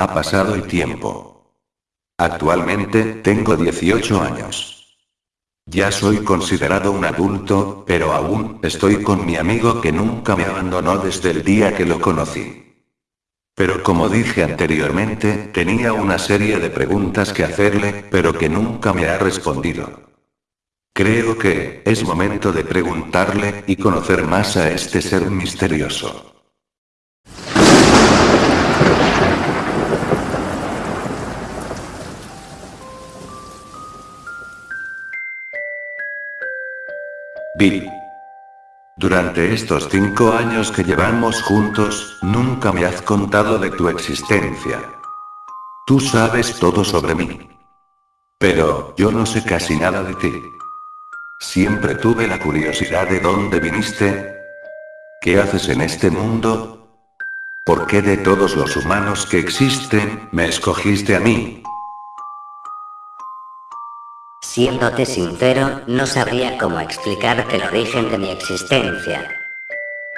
Ha pasado el tiempo. Actualmente, tengo 18 años. Ya soy considerado un adulto, pero aún, estoy con mi amigo que nunca me abandonó desde el día que lo conocí. Pero como dije anteriormente, tenía una serie de preguntas que hacerle, pero que nunca me ha respondido. Creo que, es momento de preguntarle, y conocer más a este ser misterioso. Bill. Durante estos cinco años que llevamos juntos, nunca me has contado de tu existencia. Tú sabes todo sobre mí. Pero, yo no sé casi nada de ti. Siempre tuve la curiosidad de dónde viniste. ¿Qué haces en este mundo? ¿Por qué de todos los humanos que existen, me escogiste a mí? Siéndote sincero, no sabría cómo explicarte el origen de mi existencia.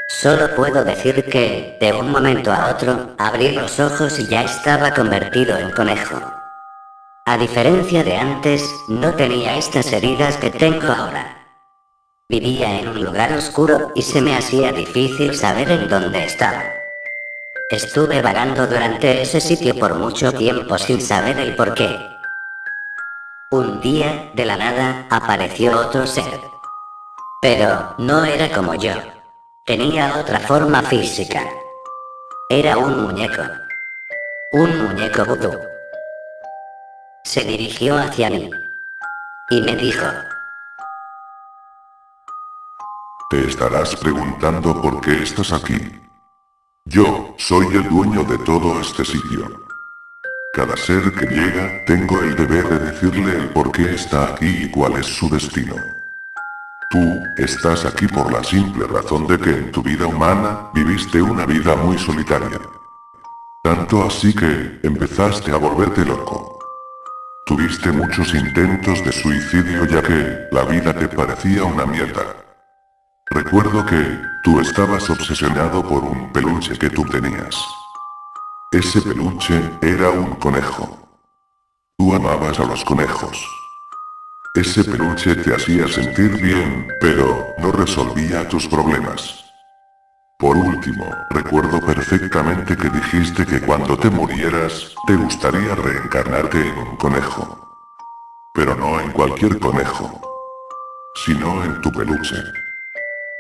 Solo puedo decir que, de un momento a otro, abrí los ojos y ya estaba convertido en conejo. A diferencia de antes, no tenía estas heridas que tengo ahora. Vivía en un lugar oscuro y se me hacía difícil saber en dónde estaba. Estuve vagando durante ese sitio por mucho tiempo sin saber el porqué. Un día, de la nada, apareció otro ser. Pero, no era como yo. Tenía otra forma física. Era un muñeco. Un muñeco vudú. Se dirigió hacia mí. Y me dijo. Te estarás preguntando por qué estás aquí. Yo, soy el dueño de todo este sitio. Cada ser que llega, tengo el deber de decirle el por qué está aquí y cuál es su destino. Tú, estás aquí por la simple razón de que en tu vida humana, viviste una vida muy solitaria. Tanto así que, empezaste a volverte loco. Tuviste muchos intentos de suicidio ya que, la vida te parecía una mierda. Recuerdo que, tú estabas obsesionado por un peluche que tú tenías. Ese peluche era un conejo. Tú amabas a los conejos. Ese peluche te hacía sentir bien, pero no resolvía tus problemas. Por último, recuerdo perfectamente que dijiste que cuando te murieras, te gustaría reencarnarte en un conejo. Pero no en cualquier conejo, sino en tu peluche.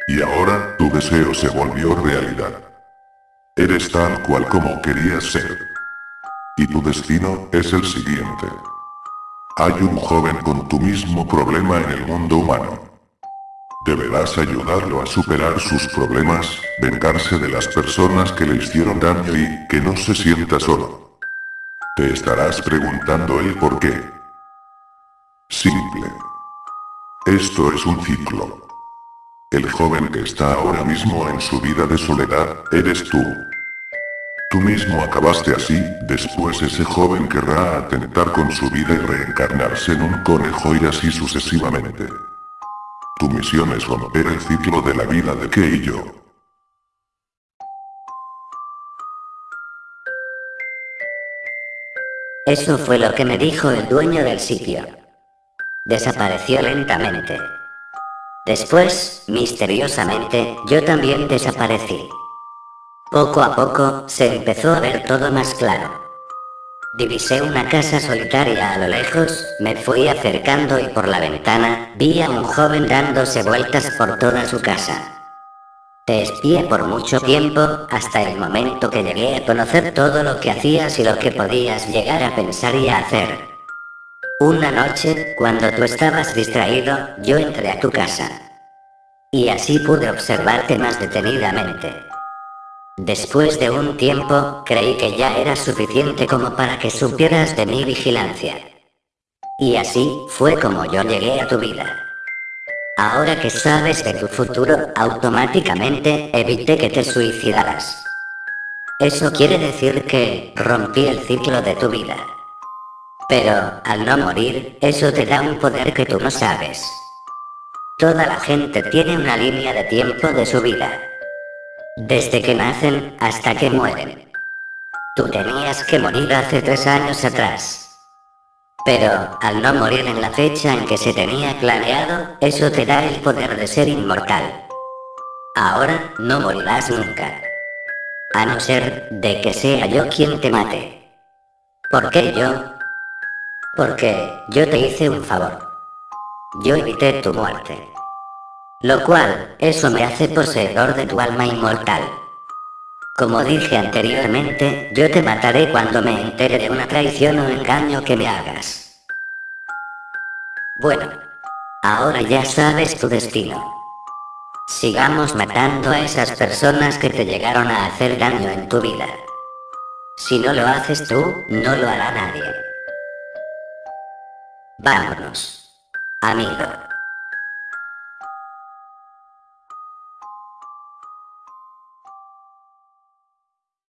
Y ahora, tu deseo se volvió realidad. Eres tal cual como querías ser. Y tu destino es el siguiente. Hay un joven con tu mismo problema en el mundo humano. Deberás ayudarlo a superar sus problemas, vengarse de las personas que le hicieron daño y que no se sienta solo. Te estarás preguntando el por qué. Simple. Esto es un ciclo. El joven que está ahora mismo en su vida de soledad, eres tú. Tú mismo acabaste así, después ese joven querrá atentar con su vida y reencarnarse en un conejo y así sucesivamente. Tu misión es romper el ciclo de la vida de que y yo. Eso fue lo que me dijo el dueño del sitio. Desapareció lentamente. Después, misteriosamente, yo también desaparecí. Poco a poco, se empezó a ver todo más claro. Divisé una casa solitaria a lo lejos, me fui acercando y por la ventana, vi a un joven dándose vueltas por toda su casa. Te espié por mucho tiempo, hasta el momento que llegué a conocer todo lo que hacías y lo que podías llegar a pensar y a hacer. Una noche, cuando tú estabas distraído, yo entré a tu casa. Y así pude observarte más detenidamente. Después de un tiempo, creí que ya era suficiente como para que supieras de mi vigilancia. Y así, fue como yo llegué a tu vida. Ahora que sabes de tu futuro, automáticamente evité que te suicidaras. Eso quiere decir que rompí el ciclo de tu vida. Pero, al no morir, eso te da un poder que tú no sabes. Toda la gente tiene una línea de tiempo de su vida. Desde que nacen hasta que mueren. Tú tenías que morir hace tres años atrás. Pero, al no morir en la fecha en que se tenía planeado, eso te da el poder de ser inmortal. Ahora no morirás nunca. A no ser de que sea yo quien te mate. ¿Por qué yo? Porque yo te hice un favor. Yo evité tu muerte. Lo cual, eso me hace poseedor de tu alma inmortal. Como dije anteriormente, yo te mataré cuando me entere de una traición o engaño que me hagas. Bueno, ahora ya sabes tu destino. Sigamos matando a esas personas que te llegaron a hacer daño en tu vida. Si no lo haces tú, no lo hará nadie. Vámonos, amigo.